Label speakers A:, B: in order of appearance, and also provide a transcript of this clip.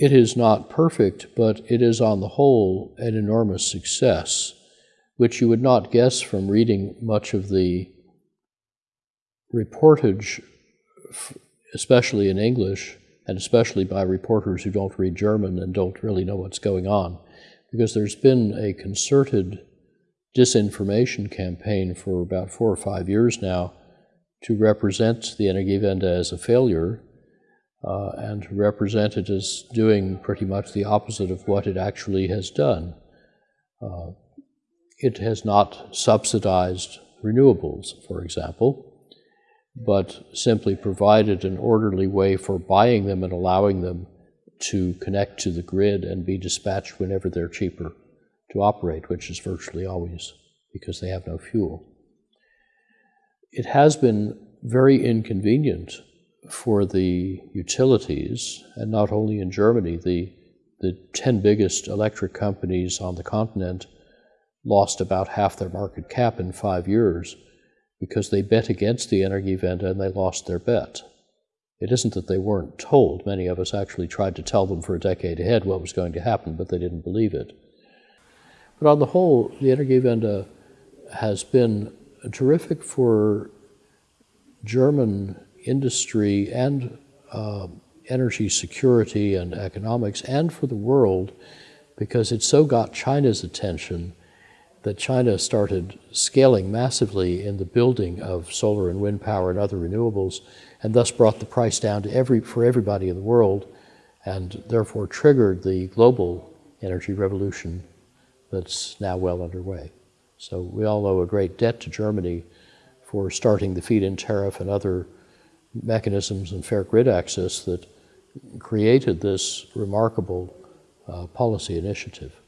A: It is not perfect, but it is on the whole an enormous success, which you would not guess from reading much of the reportage, especially in English, and especially by reporters who don't read German and don't really know what's going on, because there's been a concerted disinformation campaign for about four or five years now to represent the Energiewende as a failure uh, and to represent it as doing pretty much the opposite of what it actually has done. Uh, it has not subsidized renewables, for example, but simply provided an orderly way for buying them and allowing them to connect to the grid and be dispatched whenever they're cheaper to operate, which is virtually always because they have no fuel. It has been very inconvenient for the utilities, and not only in Germany, the, the 10 biggest electric companies on the continent lost about half their market cap in five years because they bet against the Energiewende and they lost their bet. It isn't that they weren't told. Many of us actually tried to tell them for a decade ahead what was going to happen, but they didn't believe it. But on the whole, the Energiewende has been terrific for German industry and uh, energy security and economics and for the world because it so got China's attention that China started scaling massively in the building of solar and wind power and other renewables and thus brought the price down to every, for everybody in the world and therefore triggered the global energy revolution that's now well underway. So we all owe a great debt to Germany for starting the feed-in tariff and other mechanisms and fair grid access that created this remarkable uh, policy initiative.